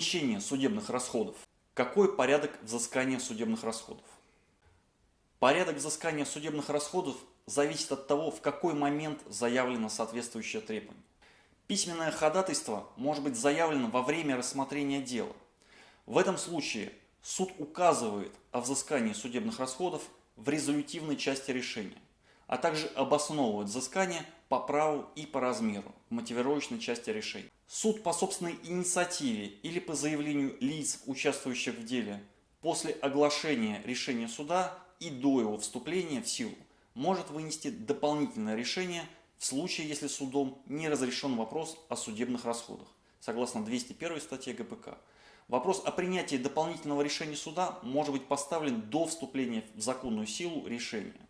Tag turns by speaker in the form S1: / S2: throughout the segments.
S1: Возмещение судебных расходов. Какой порядок взыскания судебных расходов? Порядок взыскания судебных расходов зависит от того, в какой момент заявлено соответствующее требование. Письменное ходатайство может быть заявлено во время рассмотрения дела. В этом случае суд указывает о взыскании судебных расходов в резолютивной части решения, а также обосновывает взыскание по праву и по размеру в мотивировочной части решения. Суд по собственной инициативе или по заявлению лиц, участвующих в деле, после оглашения решения суда и до его вступления в силу, может вынести дополнительное решение в случае, если судом не разрешен вопрос о судебных расходах, согласно 201 статье ГПК. Вопрос о принятии дополнительного решения суда может быть поставлен до вступления в законную силу решения.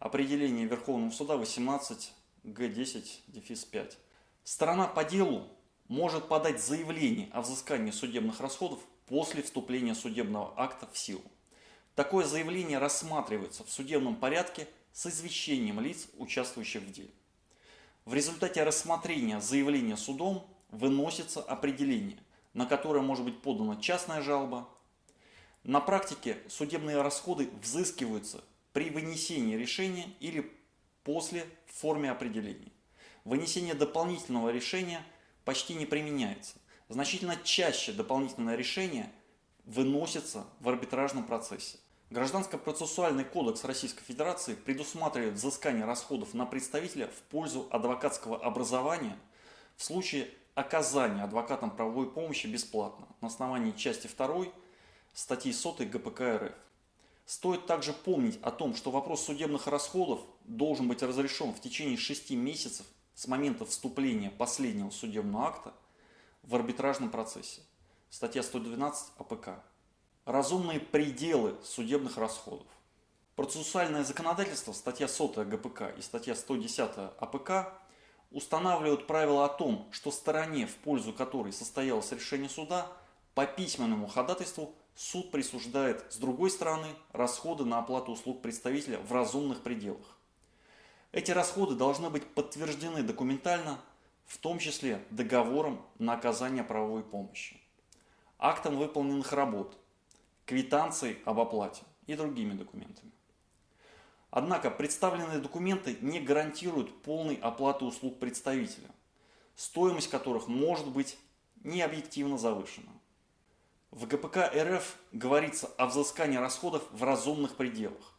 S1: Определение Верховного суда 18 Г10 дефис 5. Сторона по делу может подать заявление о взыскании судебных расходов после вступления судебного акта в силу. Такое заявление рассматривается в судебном порядке с извещением лиц, участвующих в деле. В результате рассмотрения заявления судом выносится определение, на которое может быть подана частная жалоба. На практике судебные расходы взыскиваются при вынесении решения или после в форме определения. Вынесение дополнительного решения почти не применяется. Значительно чаще дополнительное решение выносится в арбитражном процессе. Гражданско-процессуальный кодекс Российской Федерации предусматривает взыскание расходов на представителя в пользу адвокатского образования в случае оказания адвокатом правовой помощи бесплатно на основании части 2 статьи 100 ГПК РФ. Стоит также помнить о том, что вопрос судебных расходов должен быть разрешен в течение 6 месяцев с момента вступления последнего судебного акта в арбитражном процессе. Статья 112 АПК. Разумные пределы судебных расходов. Процессуальное законодательство, статья 100 ГПК и статья 110 АПК устанавливают правила о том, что стороне, в пользу которой состоялось решение суда, по письменному ходатайству суд присуждает с другой стороны расходы на оплату услуг представителя в разумных пределах. Эти расходы должны быть подтверждены документально, в том числе договором на оказание правовой помощи, актом выполненных работ, квитанцией об оплате и другими документами. Однако представленные документы не гарантируют полной оплаты услуг представителя, стоимость которых может быть необъективно завышена. В ГПК РФ говорится о взыскании расходов в разумных пределах,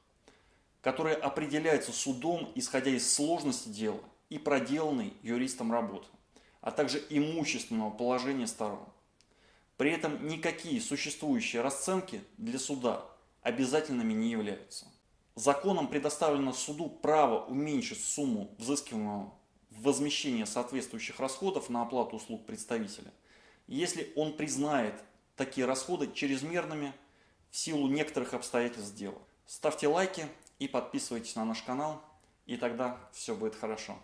S1: которые определяются судом, исходя из сложности дела и проделанной юристом работы, а также имущественного положения сторон. При этом никакие существующие расценки для суда обязательными не являются. Законом предоставлено суду право уменьшить сумму взыскиваемого в возмещение соответствующих расходов на оплату услуг представителя, если он признает такие расходы чрезмерными в силу некоторых обстоятельств дела. Ставьте лайки и подписывайтесь на наш канал, и тогда все будет хорошо.